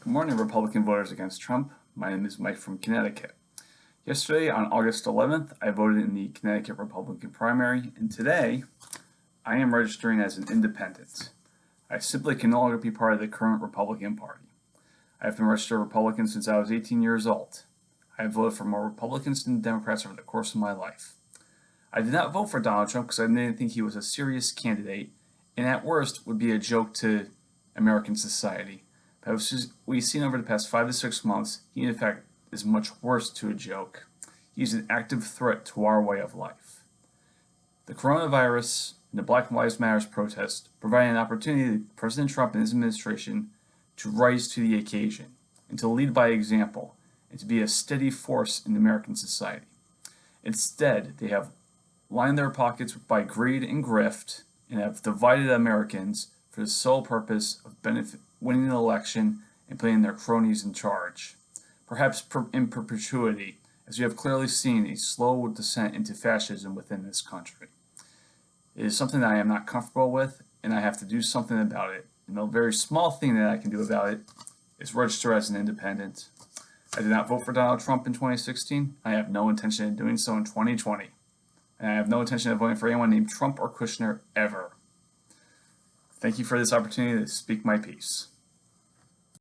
Good morning, Republican voters against Trump. My name is Mike from Connecticut. Yesterday, on August 11th, I voted in the Connecticut Republican primary, and today, I am registering as an independent. I simply can no longer be part of the current Republican Party. I have been registered Republican since I was 18 years old. I have voted for more Republicans than Democrats over the course of my life. I did not vote for Donald Trump because I didn't think he was a serious candidate, and at worst would be a joke to American society. As we've seen over the past five to six months, he in fact is much worse to a joke. He's an active threat to our way of life. The coronavirus and the Black Lives Matter protest provided an opportunity to President Trump and his administration to rise to the occasion and to lead by example and to be a steady force in American society. Instead, they have lined their pockets by greed and grift and have divided Americans for the sole purpose of benefit, winning an election and putting their cronies in charge. Perhaps per, in perpetuity, as we have clearly seen a slow descent into fascism within this country. It is something that I am not comfortable with, and I have to do something about it. And the very small thing that I can do about it is register as an independent. I did not vote for Donald Trump in 2016. I have no intention of doing so in 2020. And I have no intention of voting for anyone named Trump or Kushner ever. Thank you for this opportunity to speak my piece.